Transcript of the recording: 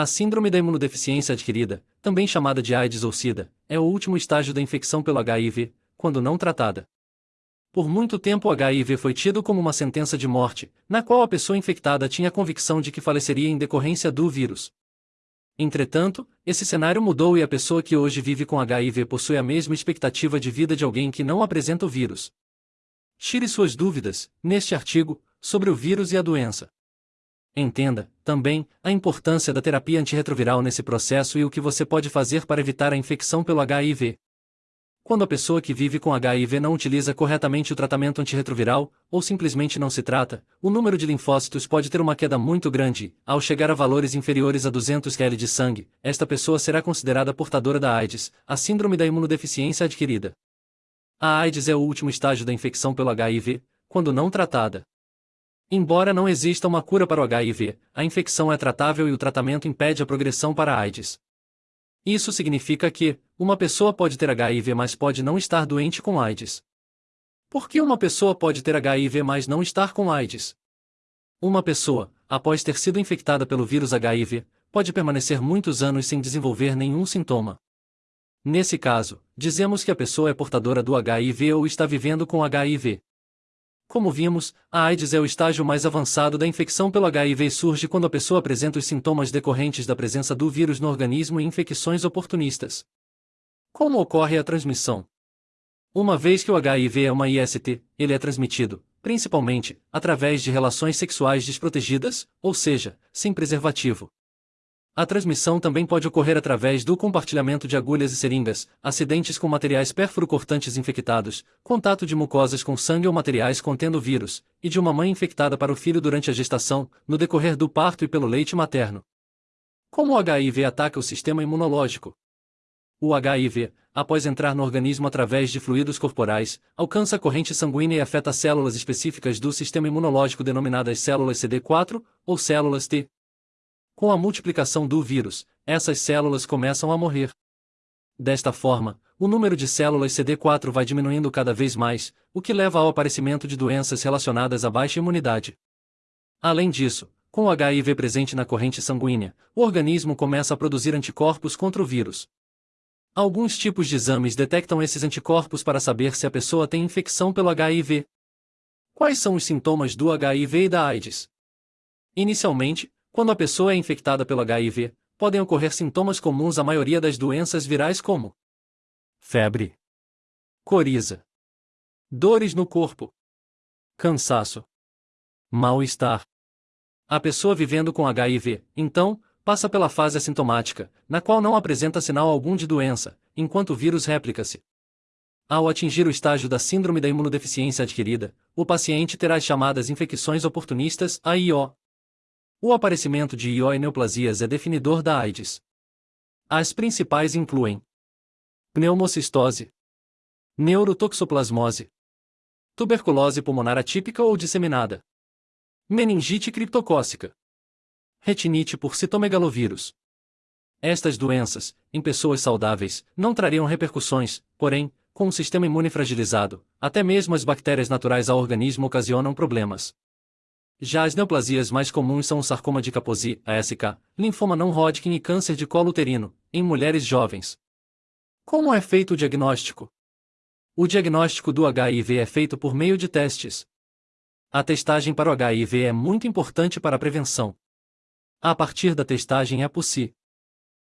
A síndrome da imunodeficiência adquirida, também chamada de AIDS ou SIDA, é o último estágio da infecção pelo HIV, quando não tratada. Por muito tempo o HIV foi tido como uma sentença de morte, na qual a pessoa infectada tinha a convicção de que faleceria em decorrência do vírus. Entretanto, esse cenário mudou e a pessoa que hoje vive com HIV possui a mesma expectativa de vida de alguém que não apresenta o vírus. Tire suas dúvidas, neste artigo, sobre o vírus e a doença. Entenda, também, a importância da terapia antirretroviral nesse processo e o que você pode fazer para evitar a infecção pelo HIV. Quando a pessoa que vive com HIV não utiliza corretamente o tratamento antirretroviral, ou simplesmente não se trata, o número de linfócitos pode ter uma queda muito grande. Ao chegar a valores inferiores a 200 kL de sangue, esta pessoa será considerada portadora da AIDS, a síndrome da imunodeficiência adquirida. A AIDS é o último estágio da infecção pelo HIV, quando não tratada. Embora não exista uma cura para o HIV, a infecção é tratável e o tratamento impede a progressão para a AIDS. Isso significa que, uma pessoa pode ter HIV mas pode não estar doente com AIDS. Por que uma pessoa pode ter HIV mas não estar com AIDS? Uma pessoa, após ter sido infectada pelo vírus HIV, pode permanecer muitos anos sem desenvolver nenhum sintoma. Nesse caso, dizemos que a pessoa é portadora do HIV ou está vivendo com HIV. Como vimos, a AIDS é o estágio mais avançado da infecção pelo HIV e surge quando a pessoa apresenta os sintomas decorrentes da presença do vírus no organismo e infecções oportunistas. Como ocorre a transmissão? Uma vez que o HIV é uma IST, ele é transmitido, principalmente, através de relações sexuais desprotegidas, ou seja, sem preservativo. A transmissão também pode ocorrer através do compartilhamento de agulhas e seringas, acidentes com materiais perfuro-cortantes infectados, contato de mucosas com sangue ou materiais contendo vírus, e de uma mãe infectada para o filho durante a gestação, no decorrer do parto e pelo leite materno. Como o HIV ataca o sistema imunológico? O HIV, após entrar no organismo através de fluidos corporais, alcança a corrente sanguínea e afeta células específicas do sistema imunológico denominadas células CD4 ou células T, com a multiplicação do vírus, essas células começam a morrer. Desta forma, o número de células CD4 vai diminuindo cada vez mais, o que leva ao aparecimento de doenças relacionadas à baixa imunidade. Além disso, com o HIV presente na corrente sanguínea, o organismo começa a produzir anticorpos contra o vírus. Alguns tipos de exames detectam esses anticorpos para saber se a pessoa tem infecção pelo HIV. Quais são os sintomas do HIV e da AIDS? Inicialmente, quando a pessoa é infectada pelo HIV, podem ocorrer sintomas comuns à maioria das doenças virais como febre, coriza, dores no corpo, cansaço, mal-estar. A pessoa vivendo com HIV, então, passa pela fase assintomática, na qual não apresenta sinal algum de doença, enquanto o vírus réplica-se. Ao atingir o estágio da síndrome da imunodeficiência adquirida, o paciente terá as chamadas infecções oportunistas AIO, o aparecimento de IO e neoplasias é definidor da AIDS. As principais incluem pneumocistose, neurotoxoplasmose, tuberculose pulmonar atípica ou disseminada, meningite criptocócica, retinite por citomegalovírus. Estas doenças, em pessoas saudáveis, não trariam repercussões, porém, com um sistema imune fragilizado, até mesmo as bactérias naturais ao organismo ocasionam problemas. Já as neoplasias mais comuns são o sarcoma de Kaposi, ASK, linfoma não Hodgkin e câncer de colo uterino, em mulheres jovens. Como é feito o diagnóstico? O diagnóstico do HIV é feito por meio de testes. A testagem para o HIV é muito importante para a prevenção. A partir da testagem é possível